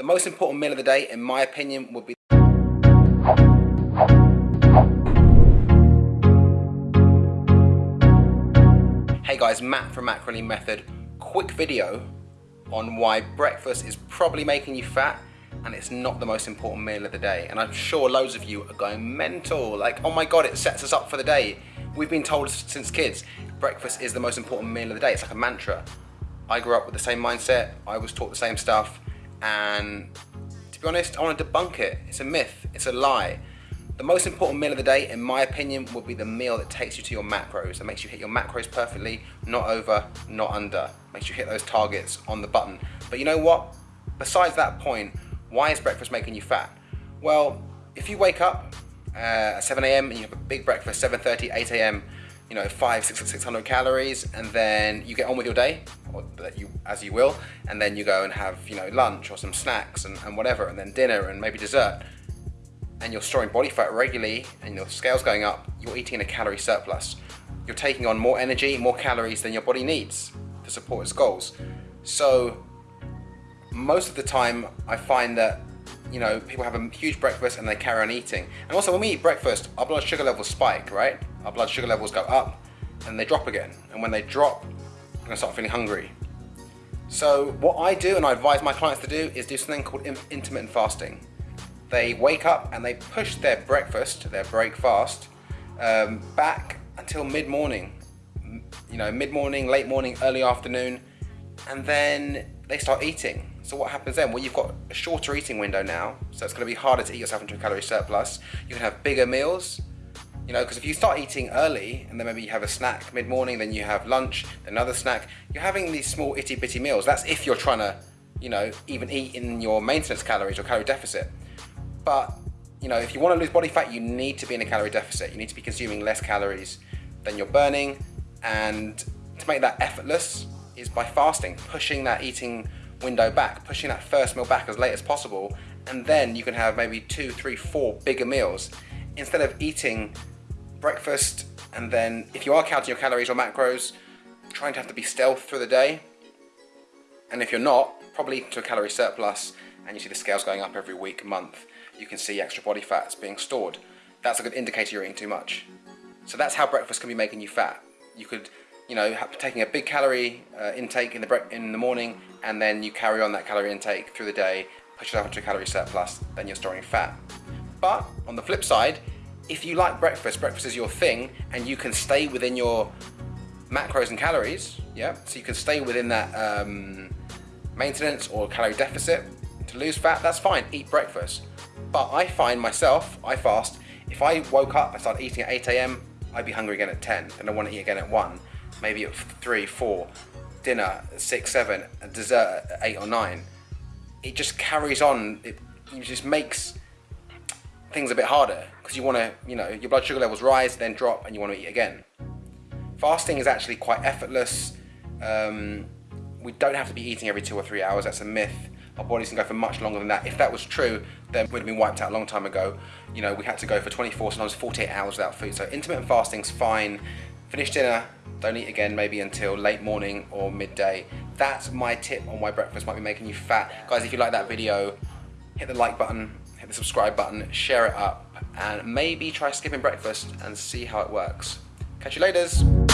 The most important meal of the day, in my opinion, would be Hey guys, Matt from Macrolean Method. Quick video on why breakfast is probably making you fat and it's not the most important meal of the day. And I'm sure loads of you are going mental, like, oh my God, it sets us up for the day. We've been told since kids, breakfast is the most important meal of the day. It's like a mantra. I grew up with the same mindset. I was taught the same stuff. And to be honest, I want to debunk it. It's a myth, it's a lie. The most important meal of the day, in my opinion, would be the meal that takes you to your macros, that makes you hit your macros perfectly, not over, not under, makes you hit those targets on the button. But you know what? Besides that point, why is breakfast making you fat? Well, if you wake up uh, at 7 a.m. and you have a big breakfast, 7.30, 8 a.m., you know, five, six, 600 calories, and then you get on with your day, as you will, and then you go and have, you know, lunch or some snacks and, and whatever, and then dinner and maybe dessert, and you're storing body fat regularly and your scale's going up, you're eating in a calorie surplus. You're taking on more energy, more calories than your body needs to support its goals. So most of the time I find that you know, people have a huge breakfast and they carry on eating. And also when we eat breakfast, our blood sugar levels spike, right? Our blood sugar levels go up and they drop again. And when they drop, we're gonna start feeling hungry. So what I do and I advise my clients to do is do something called intermittent fasting. They wake up and they push their breakfast, their break fast, um, back until mid-morning. You know, mid-morning, late morning, early afternoon, and then they start eating. So what happens then? Well, you've got a shorter eating window now, so it's going to be harder to eat yourself into a calorie surplus. You can have bigger meals, you know, because if you start eating early and then maybe you have a snack mid-morning, then you have lunch, another snack, you're having these small itty bitty meals. That's if you're trying to, you know, even eat in your maintenance calories or calorie deficit. But, you know, if you want to lose body fat, you need to be in a calorie deficit. You need to be consuming less calories than you're burning. And to make that effortless is by fasting, pushing that eating window back, pushing that first meal back as late as possible, and then you can have maybe two, three, four bigger meals instead of eating breakfast and then if you are counting your calories or macros, trying to have to be stealth through the day. And if you're not, probably to a calorie surplus and you see the scales going up every week, month, you can see extra body fats being stored. That's a good indicator you're eating too much. So that's how breakfast can be making you fat. You could you know, taking a big calorie uh, intake in the, in the morning and then you carry on that calorie intake through the day, push yourself into a calorie surplus, then you're storing fat. But on the flip side, if you like breakfast, breakfast is your thing and you can stay within your macros and calories, yeah, so you can stay within that um, maintenance or calorie deficit to lose fat, that's fine, eat breakfast. But I find myself, I fast, if I woke up and started eating at 8 a.m., I'd be hungry again at 10 and I want to eat again at 1 maybe at three, four, dinner six, seven, dessert at eight or nine. It just carries on. It, it just makes things a bit harder because you want to, you know, your blood sugar levels rise, then drop, and you want to eat again. Fasting is actually quite effortless. Um, we don't have to be eating every two or three hours. That's a myth. Our bodies can go for much longer than that. If that was true, then we'd have been wiped out a long time ago. You know, we had to go for 24, sometimes 48 hours without food. So intermittent fasting's fine. Finish dinner, don't eat again maybe until late morning or midday. That's my tip on why breakfast might be making you fat. Guys, if you like that video, hit the like button, hit the subscribe button, share it up, and maybe try skipping breakfast and see how it works. Catch you later.